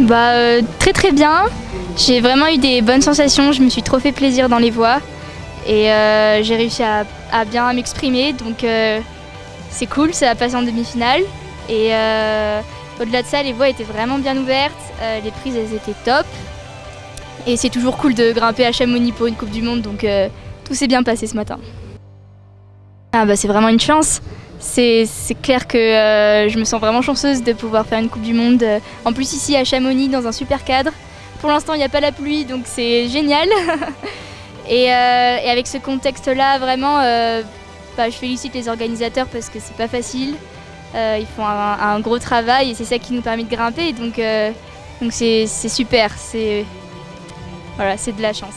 Bah euh, très très bien. J'ai vraiment eu des bonnes sensations, je me suis trop fait plaisir dans les voies et euh, j'ai réussi à, bien m'exprimer. Donc euh, c'est cool, ça a passé en demi-finale. Et au-delà de ça les voies étaient vraiment bien ouvertes, les prises elles étaient top. Et c'est toujours cool de grimper à Chamonix pour une Coupe du Monde. Donc tout s'est bien passé ce matin. Ah bah c'est vraiment une chance. C'est clair que euh, je me sens vraiment chanceuse de pouvoir faire une Coupe du Monde. euh, En plus ici à Chamonix dans un super cadre. Pour l'instant il n'y a pas la pluie donc c'est génial. et, euh, et avec ce contexte-là vraiment, bah, je félicite les organisateurs parce que c'est pas facile. Ils font un, gros travail et c'est ça qui nous permet de grimper. Donc c'est super. C'est voilà, c'est de la chance.